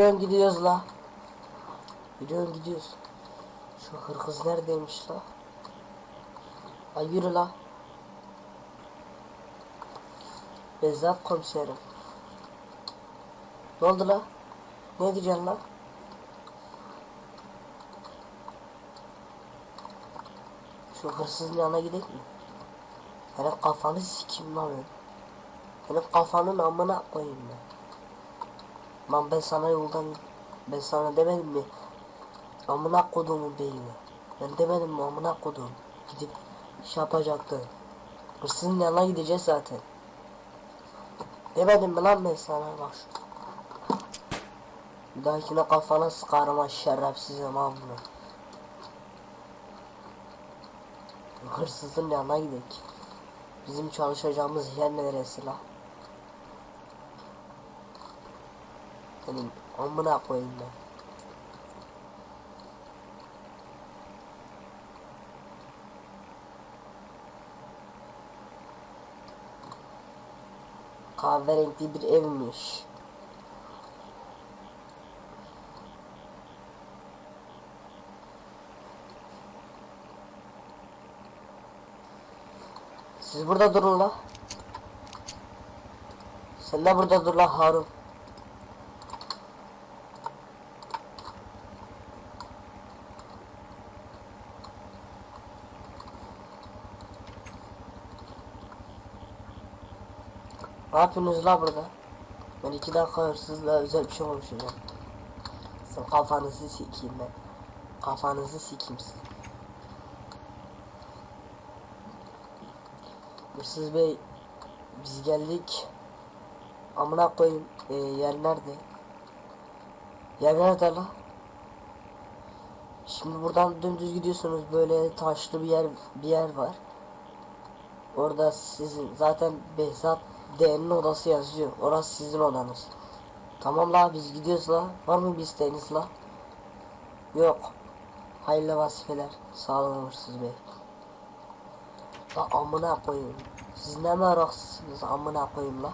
Gidiyorsun gidiyoruz la. Gidiyorsun gidiyoruz. Şu hırkız neredeymiş la? Ay yürü la. Bezzat komiserim. Ne oldu la? Ne diyeceksin la? Şu hırsızın yanına gidelim mi? Benim kafanı sikeyim lan ben. Kafanın amına koyayım ben. Lan ben sana yoldan ben sana demedim mi? Amına koduğumun beyni. Ben demedim mi amına koduğum. Gidip şey yapacaktı. Hırsızın yanına gideceğiz zaten. Demedim mi lan ben sana bak şu. Bir dahakine kafana sıkarım ha şerefsizim amına. Hırsızın yanına gidelim. Bizim çalışacağımız yer neresi la? Senin amına koyayım ben. Kahverengi bir evmiş. Siz burada durun la. Sen de burada dur la Harun. Ne yapıyorsunuz la burada? Ben iki dakika hırsızla özel bir şey konuşacağım. Sen kafanızı sikeyim ben. Kafanızı sikeyim siz. Hırsız bey biz geldik. Amına koyayım ee, yer nerede? Yer nerede la? Şimdi buradan dümdüz gidiyorsunuz böyle taşlı bir yer bir yer var. Orada sizin zaten Behzat D'nin odası yazıyor. Orası sizin odanız. Tamam la biz gidiyoruz la. Var mı bir isteğiniz la? Yok. Hayırlı vazifeler. Sağ hırsız bey. La amına koyayım. Siz ne meraksızsınız amına koyayım la.